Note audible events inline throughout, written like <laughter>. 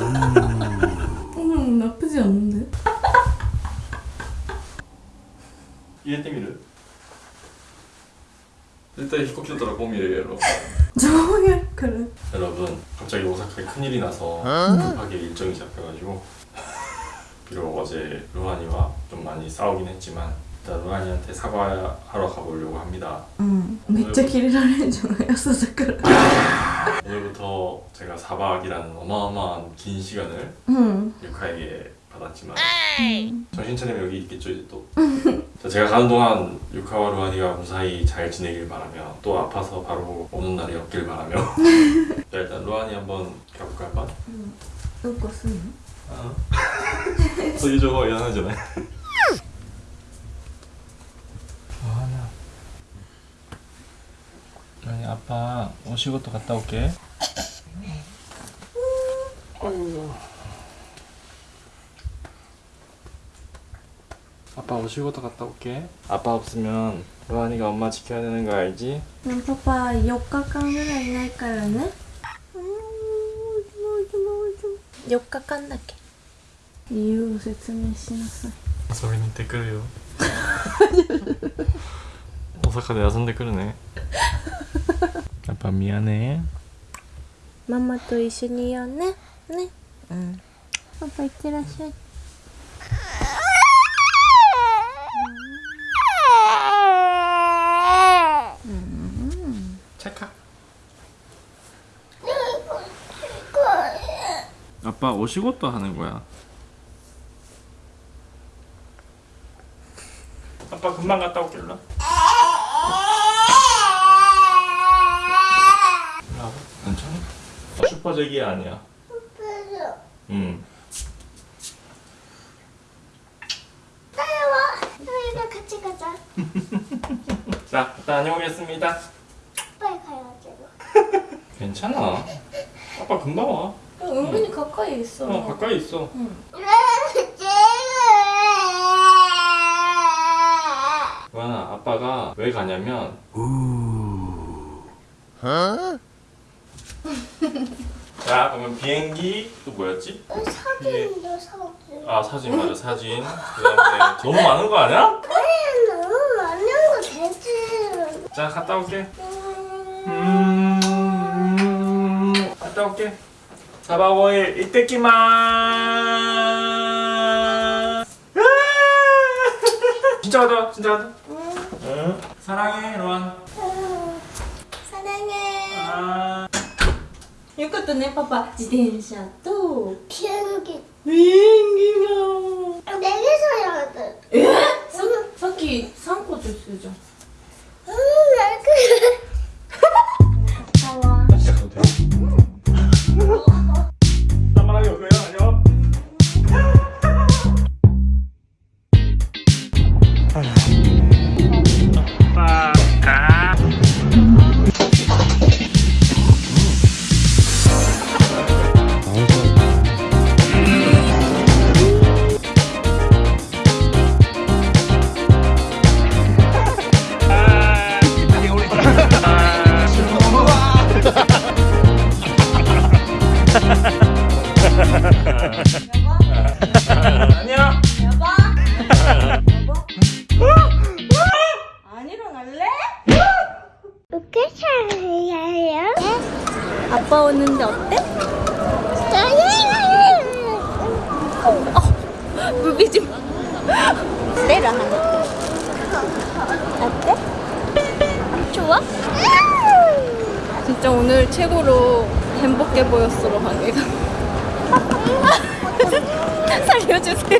자 음 나쁘지 않은데? <laughs> 入れてみる絶対飛行機だったらこう見れるやろ 정말 그래 여러분 갑자기 오사카에 큰일이 나서 급하게 일정이 잡혀가지고 <laughs> 비록 어제 루한이와 좀 많이 싸우긴 했지만 일단 루한이한테 사과하러 가보려고 합니다 응 진짜 길이라는 줄 알았어 그래 <laughs> 오늘부터 제가 4박이라는 어마어마한 긴 시간을 음. 유카에게 받았지만 음. 정신 차리면 여기 있겠죠 이제 또 자, 제가 가는 동안 유카와 루안이가 무사히 잘 지내길 바라며 또 아파서 바로 오는 날이 없길 바라며 <laughs> 자 일단 루안이 한번 가볼까 한번? 응. 음. 음. 음. 어? <laughs> 어, 이거 쓰 아. 저기 저거 연하잖아요 아니 아빠 오仕事 갔다 올게 아빠 오仕事 갔다 올게 아빠 없으면 로한이가 엄마 지켜야 되는 거 알지? でもパパ4日間ぐらいいないからね4日間だけ理由を説明しなさい遊びに行ってくるよ大阪で遊んでくるね 아빠 미안해. 마마 또 이슈니요, 네? 네? 응. 아빠 이때라셔. 아빠 오시고도 하는 거야. 아빠 금방 갔다 올게 일로. 아, 슈퍼제기야 아니야. 응 우리가 같이 가자. <laughs> 자, 다녀오겠습니다. 빨리 가야지. <laughs> 괜찮아. 아빠 금방 와. 은근히 가까이 있어. 어, 가까이 있어. 루아나 아빠가 왜 가냐면 <laughs> 자 그러면 비행기 또 뭐였지? 사진도 사진. 아 사진 맞아 사진. 그 다음에 너무 많은 거 아니야? 너무 많은 거 되지. 자 갔다 올게. 음. 갔다 올게. 4박 5일 이때끼만. <laughs> 진짜 가자 진짜 가자. 응. 사랑해 로안 よかったねパパ。自転車と。ピアノえ？ー、さっき3個って言ってたじゃん。 때려 하나 어때? 좋아? 진짜 오늘 최고로 행복해 보였어 <laughs> 살려주세요 살려주세요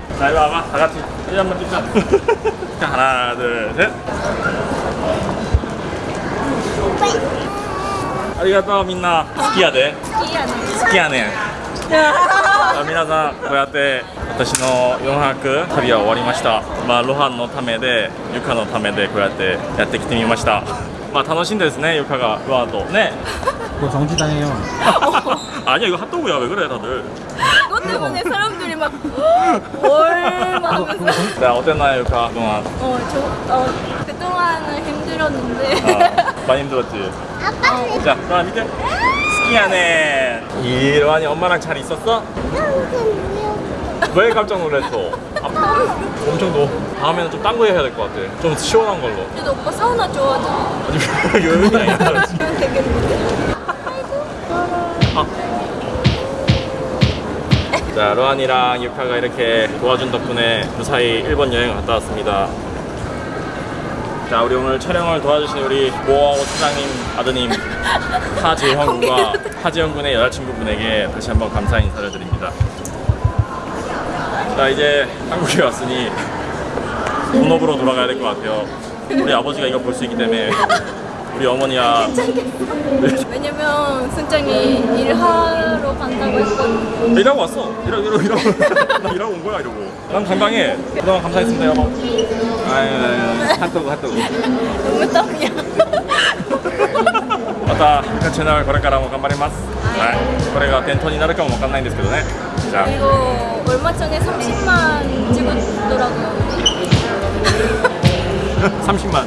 자, 일로 와봐. 다 같이 사진 한번 찍자. 자, 하나, 둘, 셋. 아리가또, 민나. 스키야데. 스키야네. 자, 皆さんこうやって私の4泊旅は終わりました、まあ、ロハンのためでユカのためでこうやってやってきてみましたまあ楽しんでですねユカがロハンとね 그거 정지당해요. <laughs> 아니야 이거 핫도그야 왜 그래 다들 그것 때문에 사람들이 막 얼마 그거, 그거 정, 자 어땠나요 유카 그동안? 어, 저, 어, 그동안은 힘들었는데. 아, 많이 힘들었지? 아빠. 자 로한 밑에 스키하네. 이 로한이 엄마랑 잘 있었어? 왜 깜짝 놀랐어? 아, 엄청 더워 다음에는 좀 딴 거 해야 될 것 같아. 좀 시원한 걸로. 그래도 오빠 사우나 좋아하잖아. 아니 <laughs> 여유가 아니라 되겠는데 자, 로안이랑 유카가 이렇게 도와준 덕분에 무사히 일본 여행을 갔다 왔습니다. 자, 우리 오늘 촬영을 도와주신 우리 모아오 사장님 아드님 하재형 군과 하재형 군의 여자친구분에게 다시 한번 감사 인사를 드립니다. 자, 이제 한국에 왔으니 본업으로 돌아가야 될 것 같아요. 우리 아버지가 이거 볼 수 있기 때문에 <laughs> 우리 어머니와 왜냐면 승장이 일하러 간다고 했거든 일하고 왔어. 일하고 일하고 일하고 나 일하고 온 거야 이러고. 난 건강해. 그동안 감사했습니다 여보. 아유 아유 핫도그 핫도그. 너무 땀이야 またユカチャンネルこれからも頑張ります。はい。これが伝統になるかもわかんないんですけどね。じゃ 그리고 얼마 전에 30만 찍었더라고요 あ 30만.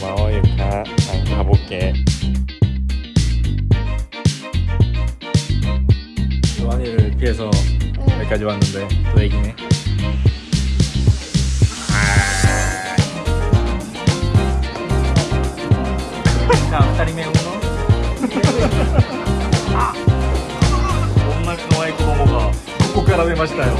고마워 유카. 난 가볼게. 요한이를 피해서 여기까지 왔는데 또 얘기네. ましたよ。い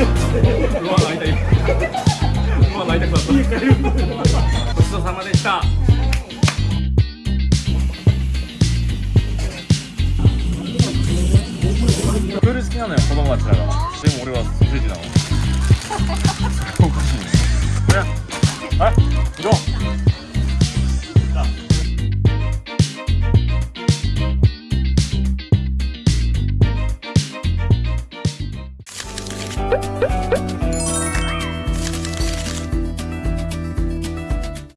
た。うわ泣いた。くなった。ごちそうさまでした。プール好きなのよ子供たちだからでも俺はソーセージなの。おかしいね。これあ行こう。